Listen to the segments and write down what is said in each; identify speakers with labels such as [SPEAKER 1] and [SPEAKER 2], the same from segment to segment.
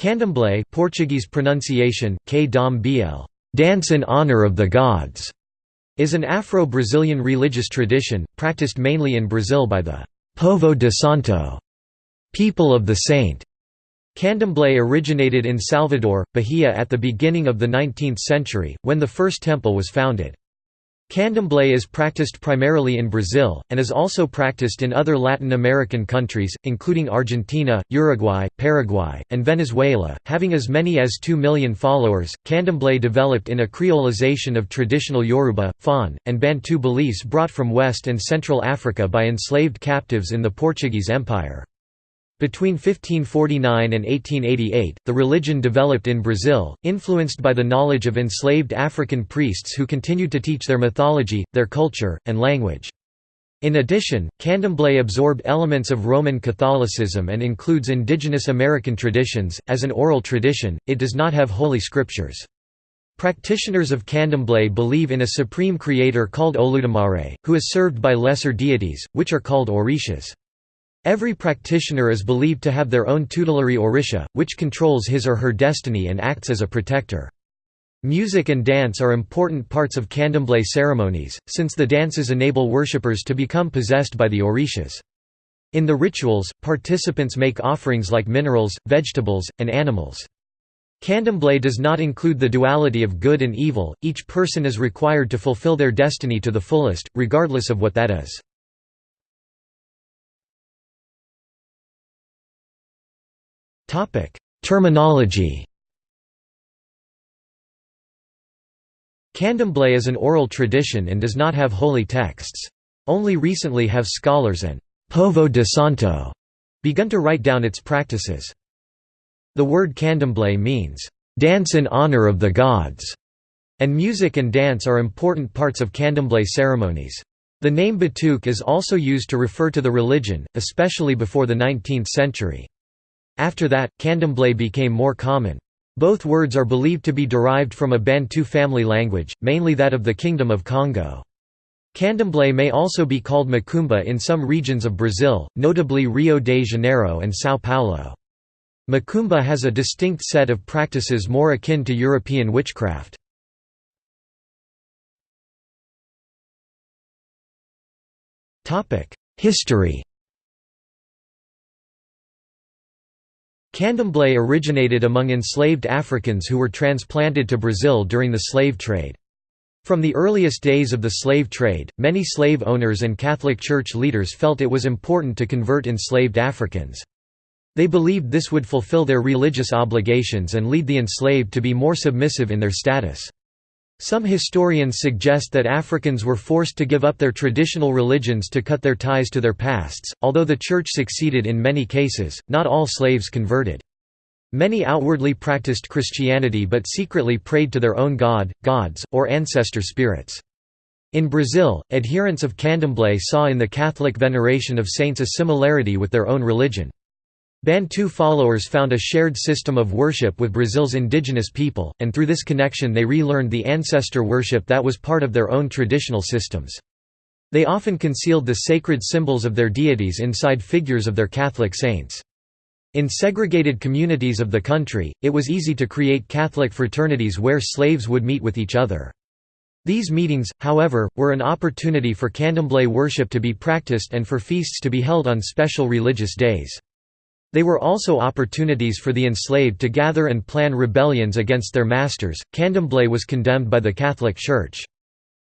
[SPEAKER 1] Candomblé Portuguese pronunciation, bl, dance in honor of the gods, is an Afro-Brazilian religious tradition, practiced mainly in Brazil by the Povo de Santo people of the saint. Candomblé originated in Salvador, Bahia at the beginning of the 19th century, when the first temple was founded. Candomblé is practiced primarily in Brazil, and is also practiced in other Latin American countries, including Argentina, Uruguay, Paraguay, and Venezuela. Having as many as 2 million followers, Candomblé developed in a creolization of traditional Yoruba, Fon, and Bantu beliefs brought from West and Central Africa by enslaved captives in the Portuguese Empire. Between 1549 and 1888, the religion developed in Brazil, influenced by the knowledge of enslaved African priests who continued to teach their mythology, their culture, and language. In addition, candomblé absorbed elements of Roman Catholicism and includes indigenous American traditions. As an oral tradition, it does not have holy scriptures. Practitioners of candomblé believe in a supreme creator called Olodumare, who is served by lesser deities, which are called orishas. Every practitioner is believed to have their own tutelary orisha, which controls his or her destiny and acts as a protector. Music and dance are important parts of candomblé ceremonies, since the dances enable worshippers to become possessed by the orishas. In the rituals, participants make offerings like minerals, vegetables, and animals. Candomblé does not include the duality of good and evil, each person is required to fulfill their destiny to the fullest, regardless of what that is. Terminology Candomblé is an oral tradition and does not have holy texts. Only recently have scholars and «povo de santo» begun to write down its practices. The word candomblé means «dance in honor of the gods», and music and dance are important parts of candomblé ceremonies. The name Batuque is also used to refer to the religion, especially before the 19th century. After that, candomblé became more common. Both words are believed to be derived from a Bantu family language, mainly that of the Kingdom of Congo. Candomblé may also be called macumba in some regions of Brazil, notably Rio de Janeiro and São Paulo. Macumba has a distinct set of practices more akin to European witchcraft. History Candomblé originated among enslaved Africans who were transplanted to Brazil during the slave trade. From the earliest days of the slave trade, many slave owners and Catholic Church leaders felt it was important to convert enslaved Africans. They believed this would fulfill their religious obligations and lead the enslaved to be more submissive in their status. Some historians suggest that Africans were forced to give up their traditional religions to cut their ties to their pasts. Although the Church succeeded in many cases, not all slaves converted. Many outwardly practiced Christianity but secretly prayed to their own god, gods, or ancestor spirits. In Brazil, adherents of candomblé saw in the Catholic veneration of saints a similarity with their own religion. Bantu followers found a shared system of worship with Brazil's indigenous people, and through this connection they relearned the ancestor worship that was part of their own traditional systems. They often concealed the sacred symbols of their deities inside figures of their Catholic saints. In segregated communities of the country, it was easy to create Catholic fraternities where slaves would meet with each other. These meetings, however, were an opportunity for candomblé worship to be practiced and for feasts to be held on special religious days. They were also opportunities for the enslaved to gather and plan rebellions against their masters. Candomblé was condemned by the Catholic Church.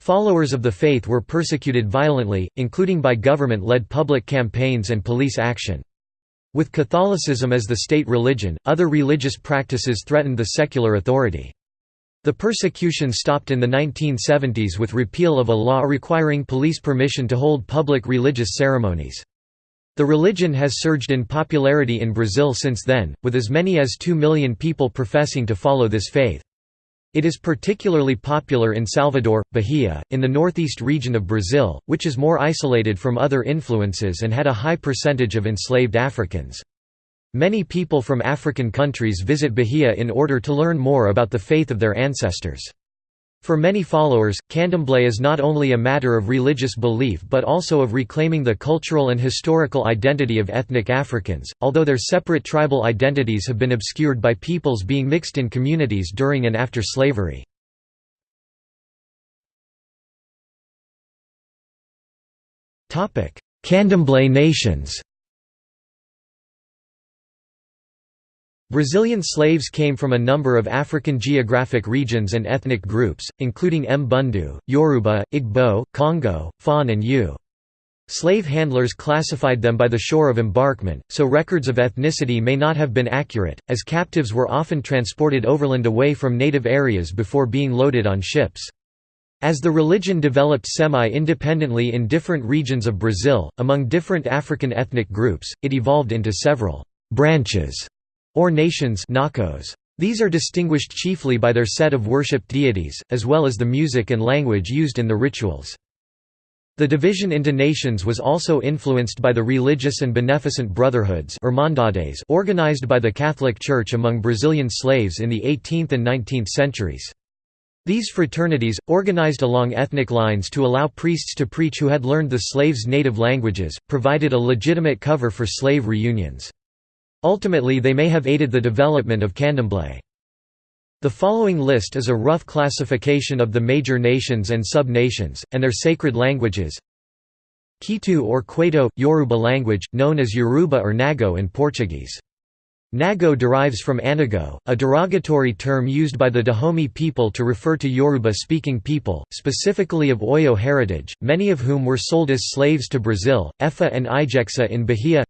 [SPEAKER 1] Followers of the faith were persecuted violently, including by government-led public campaigns and police action. With Catholicism as the state religion, other religious practices threatened the secular authority. The persecution stopped in the 1970s with repeal of a law requiring police permission to hold public religious ceremonies. The religion has surged in popularity in Brazil since then, with as many as 2 million people professing to follow this faith. It is particularly popular in Salvador, Bahia, in the northeast region of Brazil, which is more isolated from other influences and had a high percentage of enslaved Africans. Many people from African countries visit Bahia in order to learn more about the faith of their ancestors. For many followers, candomblé is not only a matter of religious belief but also of reclaiming the cultural and historical identity of ethnic Africans, although their separate tribal identities have been obscured by peoples being mixed in communities during and after slavery. Candomblé nations Brazilian slaves came from a number of African geographic regions and ethnic groups, including Mbundu, Yoruba, Igbo, Congo, Fon and Ewe. Slave handlers classified them by the shore of embarkment, so records of ethnicity may not have been accurate, as captives were often transported overland away from native areas before being loaded on ships. As the religion developed semi-independently in different regions of Brazil, among different African ethnic groups, it evolved into several «branches» or nations These are distinguished chiefly by their set of worshipped deities, as well as the music and language used in the rituals. The division into nations was also influenced by the religious and beneficent brotherhoods organized by the Catholic Church among Brazilian slaves in the 18th and 19th centuries. These fraternities, organized along ethnic lines to allow priests to preach who had learned the slaves' native languages, provided a legitimate cover for slave reunions. Ultimately they may have aided the development of candomblé. The following list is a rough classification of the major nations and sub-nations, and their sacred languages. Ketu or Kwaito, Yoruba language, known as Yoruba or Nago in Portuguese. Nago derives from Anago, a derogatory term used by the Dahomey people to refer to Yoruba-speaking people, specifically of Oyo heritage, many of whom were sold as slaves to Brazil, Efa and Ijexa in Bahia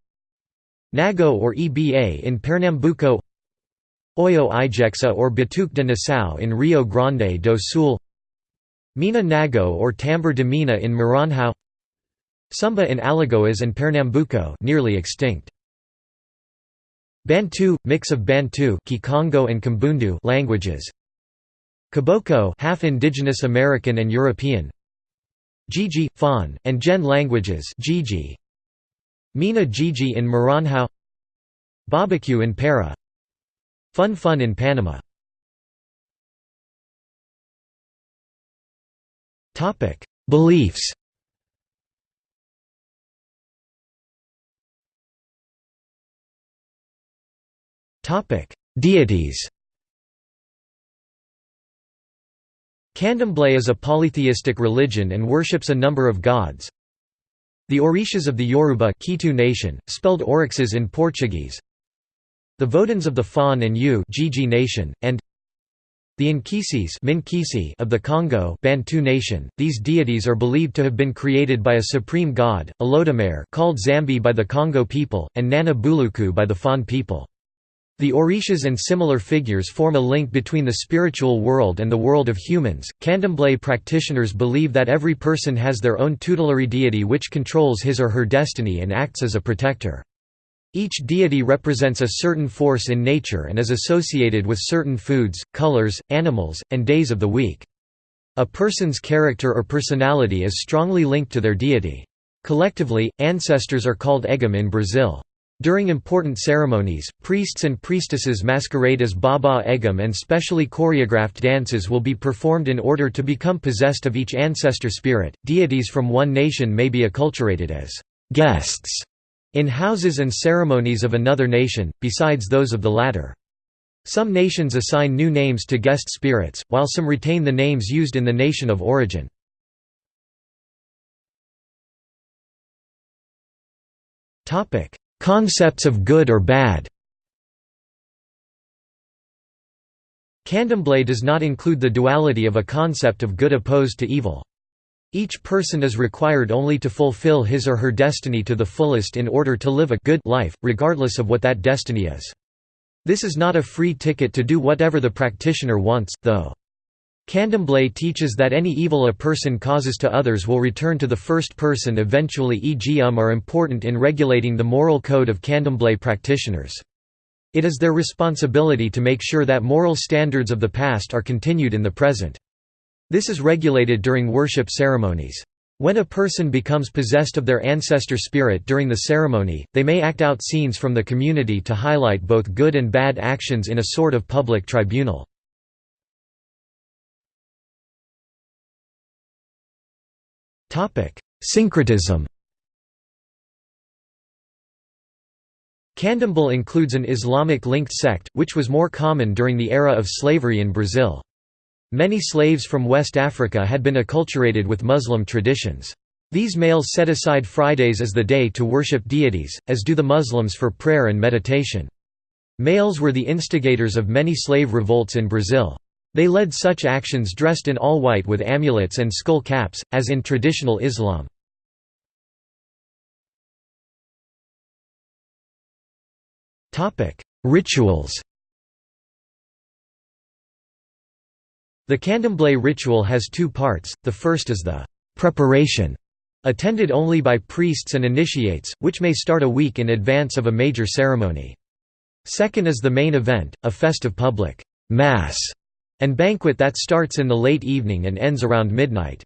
[SPEAKER 1] Nago or EBA in Pernambuco Oyo Ijexa or Batuque de Nação in Rio Grande do Sul Mina Nago or Tambor de Mina in Maranhão Sumba in Alagoas and Pernambuco nearly extinct. Bantu, mix of Bantu Kikongo and Kimbundu languages. Kaboko half indigenous American and European. Gigi, Fon, and Gen languages Gigi, Mina Gigi in Maranhão Barbecue in Para Fun Fun in Panama. Beliefs. Deities. Candomblé is a polytheistic religion and worships a number of gods, the Orishas of the Yoruba Ketu nation, spelled Orixás in Portuguese The Voduns of the Fon and Ewe Gigi nation, and the Nkisis of the Congo Bantu nation, these deities are believed to have been created by a supreme god, Olodumare called Zambi by the Congo people, and Nana Buluku by the Fon people. The Orishas and similar figures form a link between the spiritual world and the world of humans. Candomblé practitioners believe that every person has their own tutelary deity which controls his or her destiny and acts as a protector. Each deity represents a certain force in nature and is associated with certain foods, colors, animals, and days of the week. A person's character or personality is strongly linked to their deity. Collectively, ancestors are called Egum in Brazil. During important ceremonies, priests and priestesses masquerade as Baba Egum and specially choreographed dances will be performed in order to become possessed of each ancestor spirit. Deities from one nation may be acculturated as guests in houses and ceremonies of another nation, besides those of the latter. Some nations assign new names to guest spirits, while some retain the names used in the nation of origin. Topic: Concepts of good or bad Candomblé does not include the duality of a concept of good opposed to evil. Each person is required only to fulfill his or her destiny to the fullest in order to live a good life, regardless of what that destiny is. This is not a free ticket to do whatever the practitioner wants, though. Candomblé teaches that any evil a person causes to others will return to the first person eventually e.g. um are important in regulating the moral code of candomblé practitioners. It is their responsibility to make sure that moral standards of the past are continued in the present. This is regulated during worship ceremonies. When a person becomes possessed of their ancestor spirit during the ceremony, they may act out scenes from the community to highlight both good and bad actions in a sort of public tribunal. Syncretism Candomblé includes an Islamic-linked sect, which was more common during the era of slavery in Brazil. Many slaves from West Africa had been acculturated with Muslim traditions. These males set aside Fridays as the day to worship deities, as do the Muslims for prayer and meditation. Males were the instigators of many slave revolts in Brazil. They led such actions dressed in all white with amulets and skull caps, as in traditional Islam. Rituals The candomblé ritual has two parts, the first is the «preparation», attended only by priests and initiates, which may start a week in advance of a major ceremony. Second is the main event, a festive public «mass» and banquet that starts in the late evening and ends around midnight.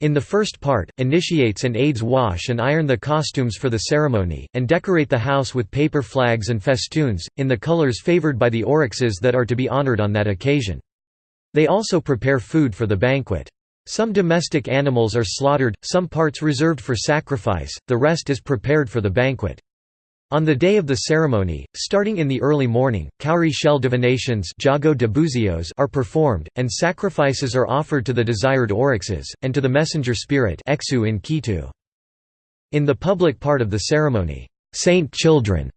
[SPEAKER 1] In the first part, initiates and aides wash and iron the costumes for the ceremony, and decorate the house with paper flags and festoons, in the colors favored by the orixás that are to be honored on that occasion. They also prepare food for the banquet. Some domestic animals are slaughtered, some parts reserved for sacrifice, the rest is prepared for the banquet. On the day of the ceremony, starting in the early morning, cowrie shell divinations are performed, and sacrifices are offered to the desired orixás, and to the messenger spirit in. In the public part of the ceremony, saint children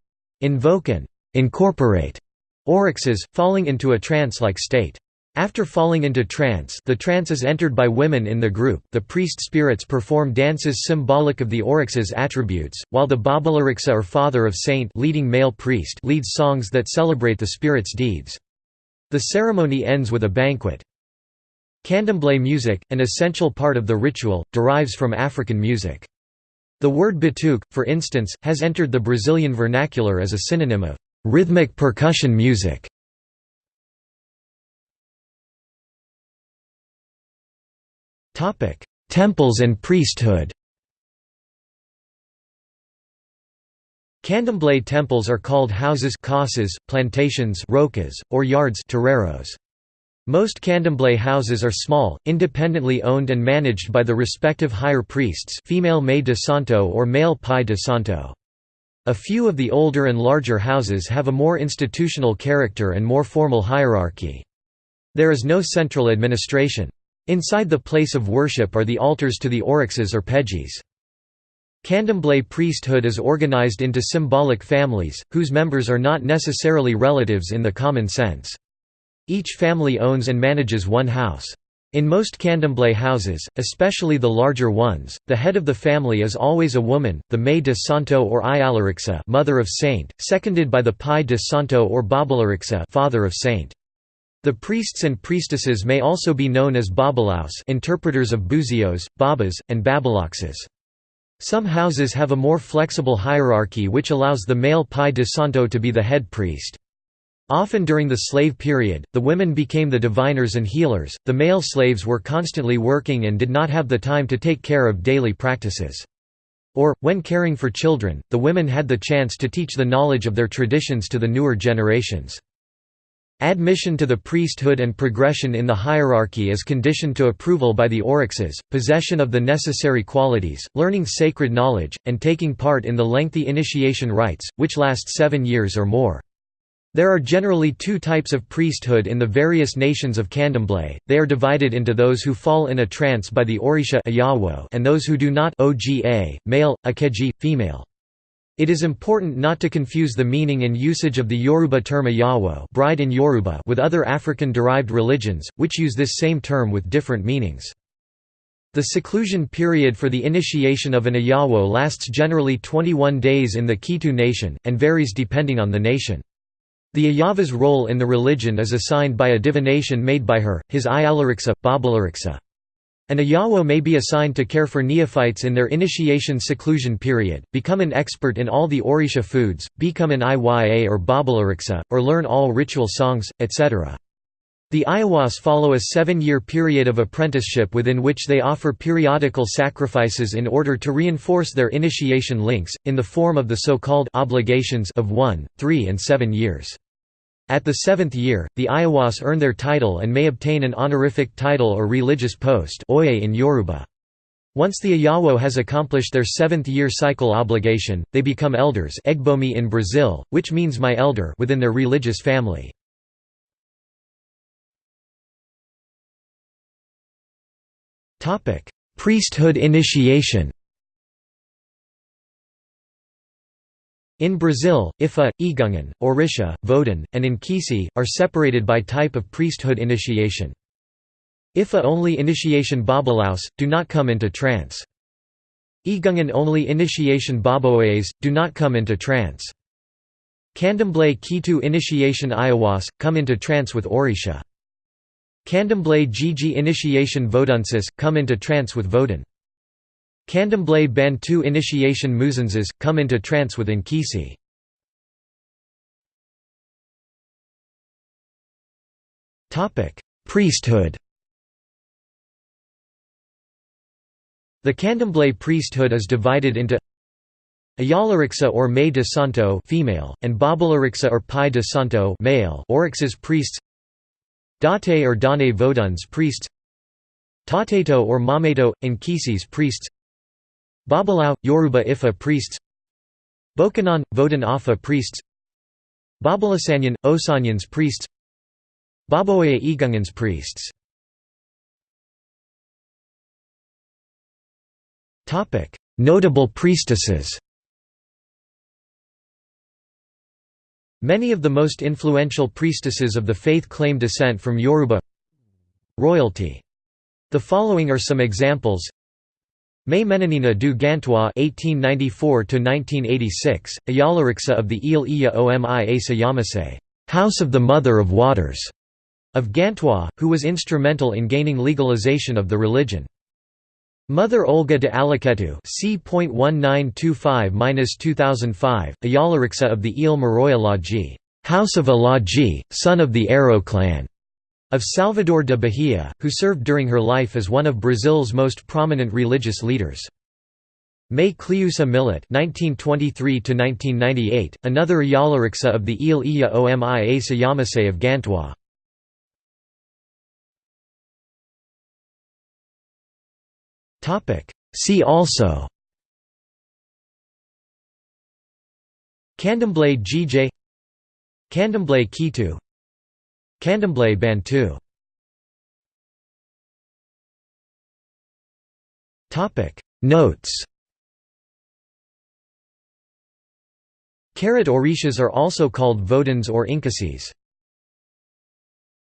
[SPEAKER 1] invoke and incorporate orixás, falling into a trance-like state. After falling into trance the trance is entered by women in the group, the priest spirits perform dances symbolic of the orixá's attributes, while the Babalorixa or father of saint leading male priest leads songs that celebrate the spirit's deeds. The ceremony ends with a banquet. Candomblé music, an essential part of the ritual, derives from African music. The word batuque, for instance, has entered the Brazilian vernacular as a synonym of rhythmic percussion music. Temples and priesthood Candomblé temples are called houses casas, plantations rocas, or yards terreiros. Most candomblé houses are small, independently owned and managed by the respective higher priests female Mãe de Santo or male Pai de Santo. A few of the older and larger houses have a more institutional character and more formal hierarchy. There is no central administration. Inside the place of worship are the altars to the orixás or pejis. Candomblé priesthood is organized into symbolic families, whose members are not necessarily relatives in the common sense. Each family owns and manages one house. In most candomblé houses, especially the larger ones, the head of the family is always a woman, the Mãe de Santo or Iyalorixa mother of saint, seconded by the Pai de Santo or Babalorixa father of saint. The priests and priestesses may also be known as babalaus interpreters of buzios, babas, and babaloxes. Some houses have a more flexible hierarchy which allows the male pai de santo to be the head priest. Often during the slave period, the women became the diviners and healers, the male slaves were constantly working and did not have the time to take care of daily practices. Or, when caring for children, the women had the chance to teach the knowledge of their traditions to the newer generations. Admission to the priesthood and progression in the hierarchy is conditioned to approval by the orixás, possession of the necessary qualities, learning sacred knowledge, and taking part in the lengthy initiation rites, which last seven years or more. There are generally two types of priesthood in the various nations of Candomblé, they are divided into those who fall in a trance by the Orisha and those who do not oga, male, akeji, female. It is important not to confuse the meaning and usage of the Yoruba term Iyawo bride in Yoruba with other African-derived religions, which use this same term with different meanings. The seclusion period for the initiation of an Iyawo lasts generally 21 days in the Ketu nation, and varies depending on the nation. The Iyawo's role in the religion is assigned by a divination made by her, his Iyalorixa, Babalorixa. An Iyawo may be assigned to care for neophytes in their initiation seclusion period, become an expert in all the Orisha foods, become an Iya or Babalorixa, or learn all ritual songs, etc. The Iyawos follow a seven-year period of apprenticeship within which they offer periodical sacrifices in order to reinforce their initiation links, in the form of the so-called obligations of one, three and seven years. At the seventh year, the Iyawos earn their title and may obtain an honorific title or religious post in Yoruba. Once the Iyawo has accomplished their seventh-year cycle obligation, they become elders Egbomi in Brazil, which means my elder within their religious family. Priesthood initiation In Brazil, Ifa, Egungun, Orisha, Vodun, and Nkisi, are separated by type of priesthood initiation. Ifa-only initiation Babalaos, do not come into trance. Egungun-only initiation Baboes, do not come into trance. Candomblé Ketu initiation Iyawos, come into trance with Orisha. Candomblé Gigi initiation Vodunsis, come into trance with Vodun. Candomblé Bantu initiation Muzanzas, come into trance with Nkisi. Priesthood. The Candomblé priesthood is divided into Iyalorixa or Mãe de Santo female, and Babalorixa or Pai de Santo male Orixá's priests. Date or Dane Voduns priests. Tateto or Mameto, Nkisi's priests Babalao, Yoruba Ifa priests. Bokanon, Vodun Afa priests. Babalasanyan, Osanyans priests. Baboya Egunguns priests. Notable priestesses. Many of the most influential priestesses of the faith claim descent from Yoruba royalty. The following are some examples Mãe Menininha du Gantois (1894–1986), Iyalorixa of the Ile Iya Omi Asa Yamase, House of the Mother of Waters, of Gantois, who was instrumental in gaining legalization of the religion. Mother Olga de Alaketu c.1925–2005, Iyalorixa of the Ile Maroya Laji, House of Alaji, son of the Arrow clan, of Salvador de Bahia, who served during her life as one of Brazil's most prominent religious leaders. Mãe Cleusa Millet (1923–1998), another Iyalorixa of the Ile Iya Omi Asa Yamase of Gantois. Topic. See also Candomblé GJ Candomblé Ketu Candomblé Bantu Notes. Carrot orishas are also called Voduns or Nkisis.